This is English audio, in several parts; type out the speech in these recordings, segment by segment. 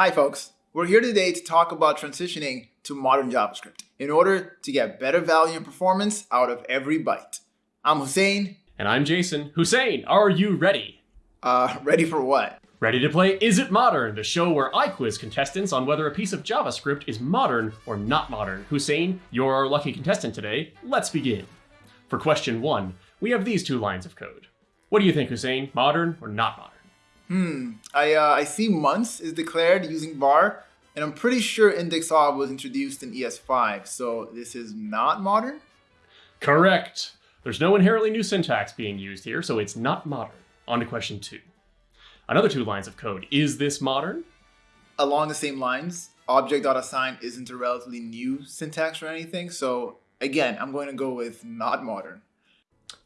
Hi folks, we're here today to talk about transitioning to modern JavaScript in order to get better value and performance out of every byte. I'm Houssein. And I'm Jason. Houssein, are you ready? Uh, ready for what? Ready to play Is It Modern, the show where I quiz contestants on whether a piece of JavaScript is modern or not modern. Houssein, you're our lucky contestant today. Let's begin. For question one, we have these two lines of code. What do you think, Houssein? Modern or not modern? Hmm, I, uh, I see months is declared using var, and I'm pretty sure index of was introduced in ES5, so this is not modern? Correct. There's no inherently new syntax being used here, so it's not modern. On to question two. Another two lines of code. Is this modern? Along the same lines, object.assign isn't a relatively new syntax or anything, so again, I'm going to go with not modern.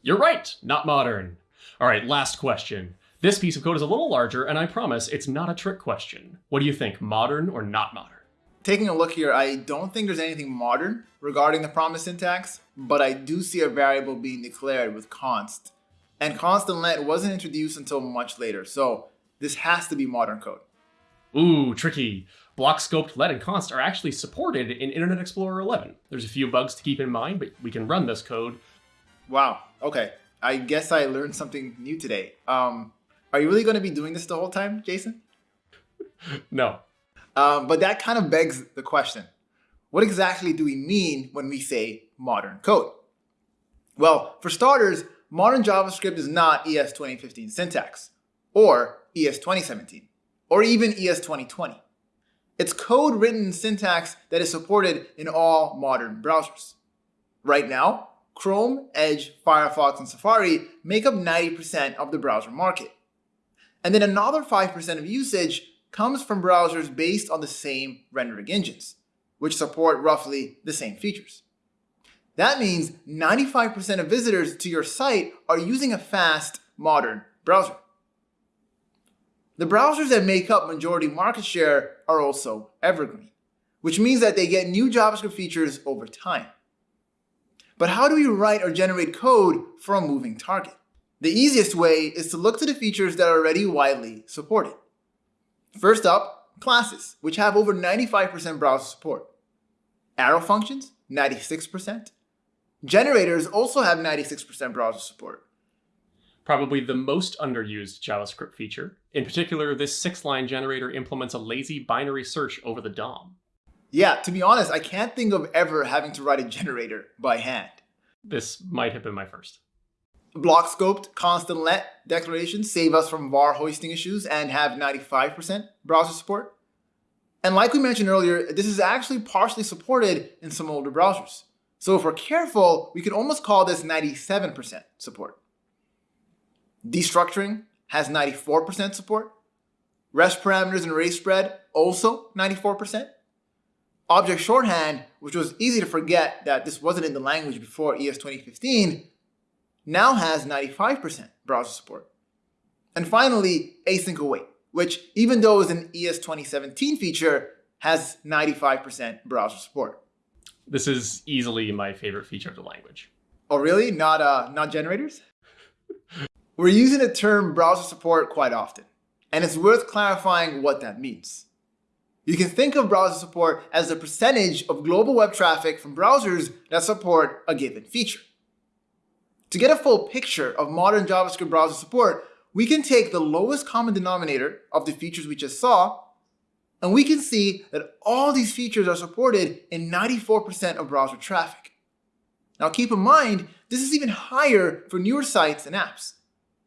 You're right, not modern. All right, last question. This piece of code is a little larger, and I promise it's not a trick question. What do you think, modern or not modern? Taking a look here, I don't think there's anything modern regarding the promise syntax, but I do see a variable being declared with const. And const and let wasn't introduced until much later, so this has to be modern code. Ooh, tricky. Block scoped let and const are actually supported in Internet Explorer 11. There's a few bugs to keep in mind, but we can run this code. Wow, okay. I guess I learned something new today. Um, are you really going to be doing this the whole time, Jason? no. Um, but that kind of begs the question. What exactly do we mean when we say modern code? Well, for starters, modern JavaScript is not ES 2015 syntax, or ES 2017, or even ES 2020. It's code written in syntax that is supported in all modern browsers. Right now, Chrome, Edge, Firefox, and Safari make up 90% of the browser market. And then another 5% of usage comes from browsers based on the same rendering engines, which support roughly the same features. That means 95% of visitors to your site are using a fast, modern browser. The browsers that make up majority market share are also evergreen, which means that they get new JavaScript features over time. But how do we write or generate code for a moving target? The easiest way is to look to the features that are already widely supported. First up, classes, which have over 95% browser support. Arrow functions, 96%. Generators also have 96% browser support. Probably the most underused JavaScript feature. In particular, this six-line generator implements a lazy binary search over the DOM. Yeah, to be honest, I can't think of ever having to write a generator by hand. This might have been my first. Block scoped constant let declarations save us from var hoisting issues and have 95% browser support. And like we mentioned earlier, this is actually partially supported in some older browsers. So if we're careful, we could almost call this 97% support. Destructuring has 94% support. REST parameters and array spread also 94%. Object shorthand, which was easy to forget that this wasn't in the language before ES 2015, now has 95% browser support. And finally, async await, which even though is an ES 2017 feature, has 95% browser support. This is easily my favorite feature of the language. Oh really? Not, uh, not generators? We're using the term browser support quite often, and it's worth clarifying what that means. You can think of browser support as the percentage of global web traffic from browsers that support a given feature. To get a full picture of modern JavaScript browser support, we can take the lowest common denominator of the features we just saw, and we can see that all these features are supported in 94% of browser traffic. Now keep in mind, this is even higher for newer sites and apps.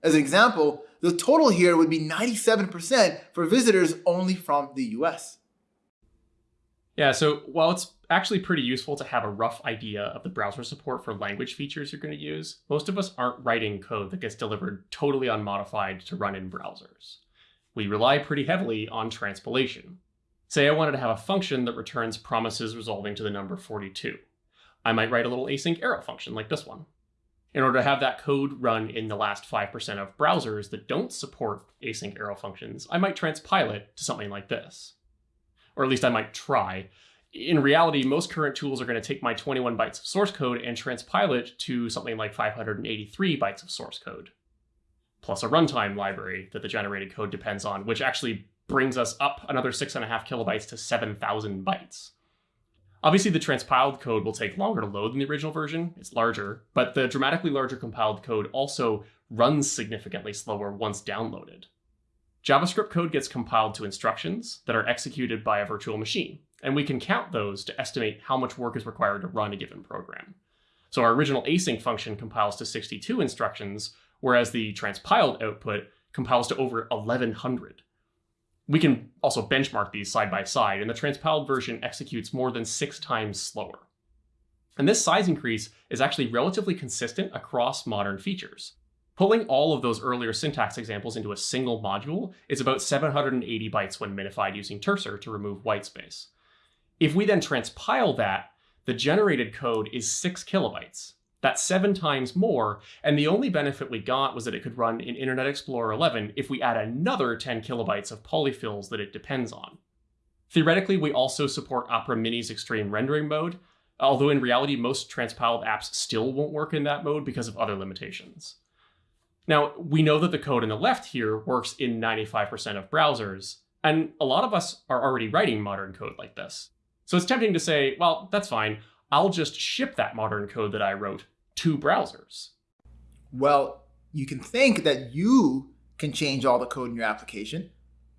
As an example, the total here would be 97% for visitors only from the US. Yeah, so while it's actually pretty useful to have a rough idea of the browser support for language features you're going to use, most of us aren't writing code that gets delivered totally unmodified to run in browsers. We rely pretty heavily on transpilation. Say I wanted to have a function that returns promises resolving to the number 42. I might write a little async arrow function like this one. In order to have that code run in the last 5% of browsers that don't support async arrow functions, I might transpile it to something like this or at least I might try. In reality, most current tools are going to take my 21 bytes of source code and transpile it to something like 583 bytes of source code, plus a runtime library that the generated code depends on, which actually brings us up another six and a half kilobytes to 7,000 bytes. Obviously, the transpiled code will take longer to load than the original version. It's larger, but the dramatically larger compiled code also runs significantly slower once downloaded. JavaScript code gets compiled to instructions that are executed by a virtual machine, and we can count those to estimate how much work is required to run a given program. So our original async function compiles to 62 instructions, whereas the transpiled output compiles to over 1100. We can also benchmark these side by side, and the transpiled version executes more than six times slower. And this size increase is actually relatively consistent across modern features. Pulling all of those earlier syntax examples into a single module is about 780 bytes when minified using Terser to remove whitespace. If we then transpile that, the generated code is 6 kilobytes. That's seven times more, and the only benefit we got was that it could run in Internet Explorer 11 if we add another 10 kilobytes of polyfills that it depends on. Theoretically, we also support Opera Mini's extreme rendering mode, although in reality, most transpiled apps still won't work in that mode because of other limitations. Now, we know that the code on the left here works in 95% of browsers, and a lot of us are already writing modern code like this. So it's tempting to say, well, that's fine. I'll just ship that modern code that I wrote to browsers. Well, you can think that you can change all the code in your application.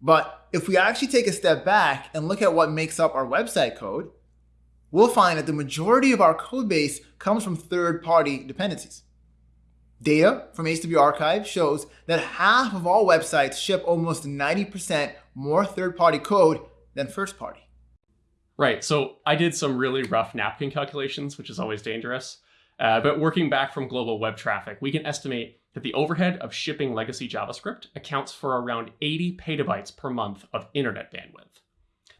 But if we actually take a step back and look at what makes up our website code, we'll find that the majority of our code base comes from third-party dependencies. Data from HTTP Archive shows that half of all websites ship almost 90% more third-party code than first-party. Right. So I did some really rough napkin calculations, which is always dangerous. Uh, but working back from global web traffic, we can estimate that the overhead of shipping legacy JavaScript accounts for around 80 petabytes per month of internet bandwidth.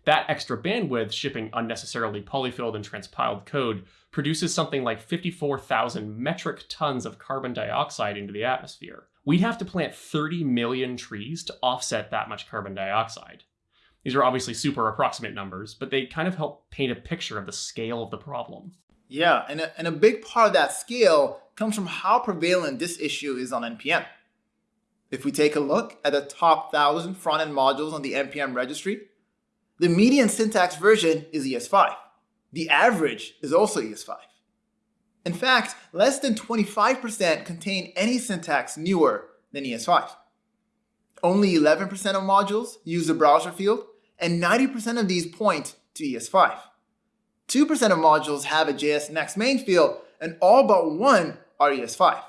That extra bandwidth shipping unnecessarily polyfilled and transpiled code produces something like 54,000 metric tons of carbon dioxide into the atmosphere. We'd have to plant 30 million trees to offset that much carbon dioxide. These are obviously super approximate numbers, but they kind of help paint a picture of the scale of the problem. Yeah, and a, and a big part of that scale comes from how prevalent this issue is on NPM. If we take a look at the top 1,000 front-end modules on the NPM registry, the median syntax version is ES5. The average is also ES5. In fact, less than 25% contain any syntax newer than ES5. Only 11% of modules use the browser field, and 90% of these point to ES5. 2% of modules have a JS Next main field, and all but one are ES5.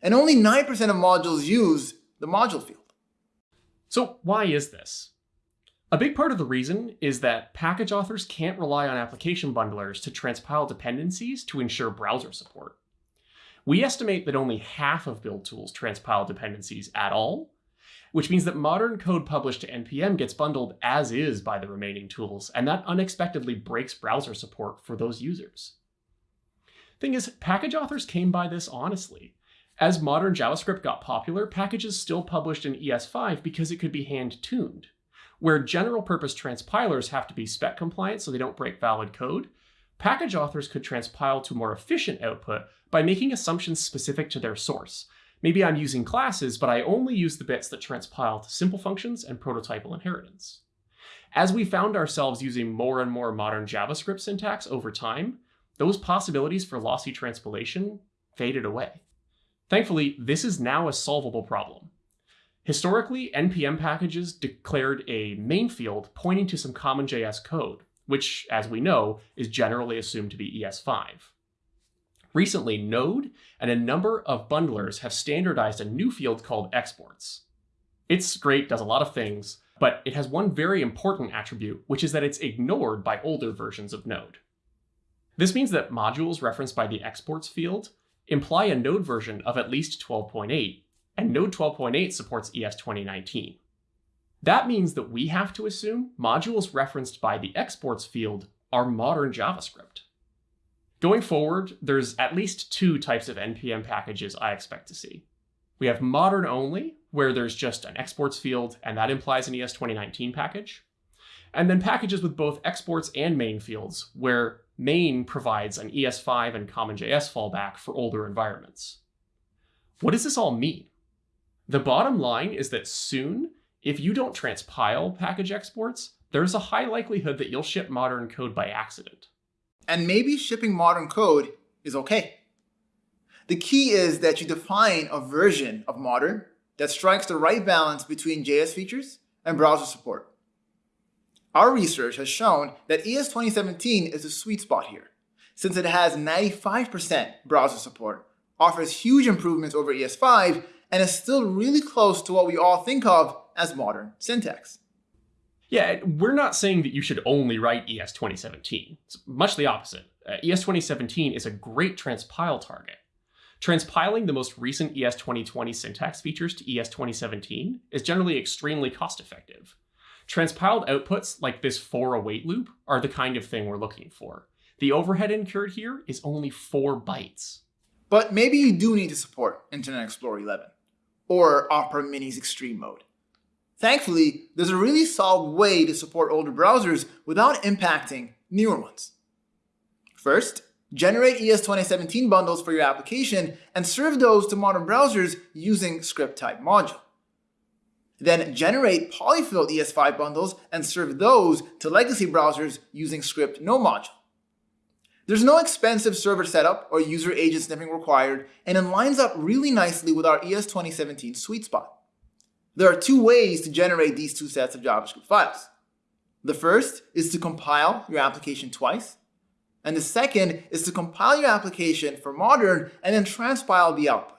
And only 9% of modules use the module field. So why is this? A big part of the reason is that package authors can't rely on application bundlers to transpile dependencies to ensure browser support. We estimate that only half of build tools transpile dependencies at all, which means that modern code published to NPM gets bundled as is by the remaining tools, and that unexpectedly breaks browser support for those users. Thing is, package authors came by this honestly. As modern JavaScript got popular, packages still published in ES5 because it could be hand-tuned. Where general purpose transpilers have to be spec compliant so they don't break valid code, package authors could transpile to more efficient output by making assumptions specific to their source, Maybe I'm using classes, but I only use the bits that transpile to simple functions and prototypal inheritance. As we found ourselves using more and more modern JavaScript syntax over time, those possibilities for lossy transpilation faded away. Thankfully, this is now a solvable problem. Historically, NPM packages declared a main field pointing to some CommonJS code, which, as we know, is generally assumed to be ES5. Recently, Node and a number of bundlers have standardized a new field called exports. It's great, does a lot of things, but it has one very important attribute, which is that it's ignored by older versions of Node. This means that modules referenced by the exports field imply a Node version of at least 12.8, and Node 12.8 supports ES 2019. That means that we have to assume modules referenced by the exports field are modern JavaScript. Going forward, there's at least two types of NPM packages I expect to see. We have modern only, where there's just an exports field, and that implies an ES 2019 package. And then packages with both exports and main fields, where main provides an ES5 and CommonJS fallback for older environments. What does this all mean? The bottom line is that soon, if you don't transpile package exports, there's a high likelihood that you'll ship modern code by accident. And maybe shipping modern code is okay. The key is that you define a version of modern that strikes the right balance between JS features and browser support. Our research has shown that ES 2017 is a sweet spot here, since it has 95% browser support, offers huge improvements over ES5, and is still really close to what we all think of as modern syntax. Yeah, we're not saying that you should only write ES 2017. It's much the opposite. Uh, ES 2017 is a great transpile target. Transpiling the most recent ES 2020 syntax features to ES 2017 is generally extremely cost effective. Transpiled outputs like this for await loop are the kind of thing we're looking for. The overhead incurred here is only 4 bytes. But maybe you do need to support Internet Explorer 11 or Opera Mini's Extreme Mode. Thankfully, there's a really solid way to support older browsers without impacting newer ones. First, generate ES 2017 bundles for your application and serve those to modern browsers using script type module. Then generate polyfilled ES5 bundles and serve those to legacy browsers using script no module. There's no expensive server setup or user agent sniffing required, and it lines up really nicely with our ES 2017 sweet spot. There are two ways to generate these two sets of JavaScript files. The first is to compile your application twice, and the second is to compile your application for modern and then transpile the output.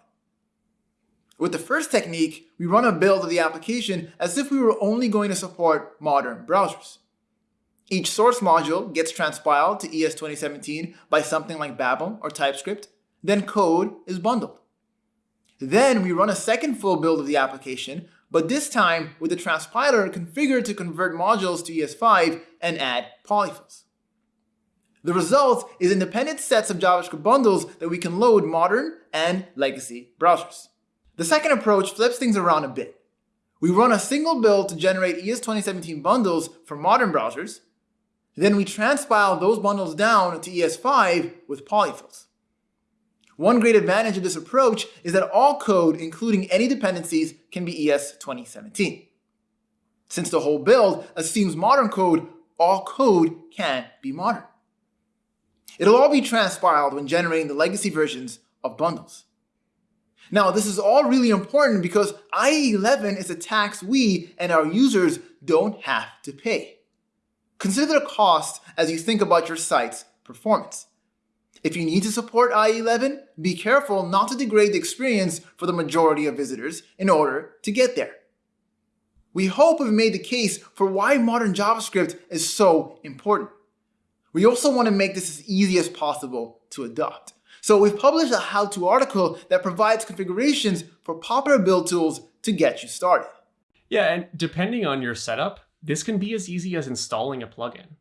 With the first technique, we run a build of the application as if we were only going to support modern browsers. Each source module gets transpiled to ES 2017 by something like Babel or TypeScript, then code is bundled. Then we run a second full build of the application but this time with the transpiler configured to convert modules to ES5 and add polyfills. The result is independent sets of JavaScript bundles that we can load modern and legacy browsers. The second approach flips things around a bit. We run a single build to generate ES 2017 bundles for modern browsers, then we transpile those bundles down to ES5 with polyfills. One great advantage of this approach is that all code, including any dependencies, can be ES 2017. Since the whole build assumes modern code, all code can be modern. It'll all be transpiled when generating the legacy versions of bundles. Now, this is all really important because IE11 is a tax we and our users don't have to pay. Consider the cost as you think about your site's performance. If you need to support IE11, be careful not to degrade the experience for the majority of visitors in order to get there. We hope we've made the case for why modern JavaScript is so important. We also want to make this as easy as possible to adopt. So we've published a how-to article that provides configurations for popular build tools to get you started. Yeah, and depending on your setup, this can be as easy as installing a plugin.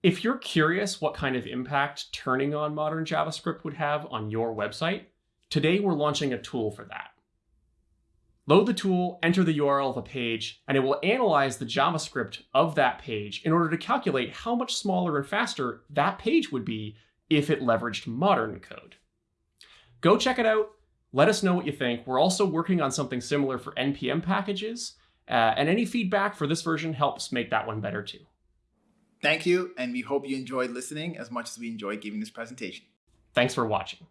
If you're curious what kind of impact turning on modern JavaScript would have on your website, today we're launching a tool for that. Load the tool, enter the URL of a page, and it will analyze the JavaScript of that page in order to calculate how much smaller and faster that page would be if it leveraged modern code. Go check it out. Let us know what you think. We're also working on something similar for NPM packages, uh, and any feedback for this version helps make that one better too. Thank you, and we hope you enjoyed listening as much as we enjoyed giving this presentation. Thanks for watching.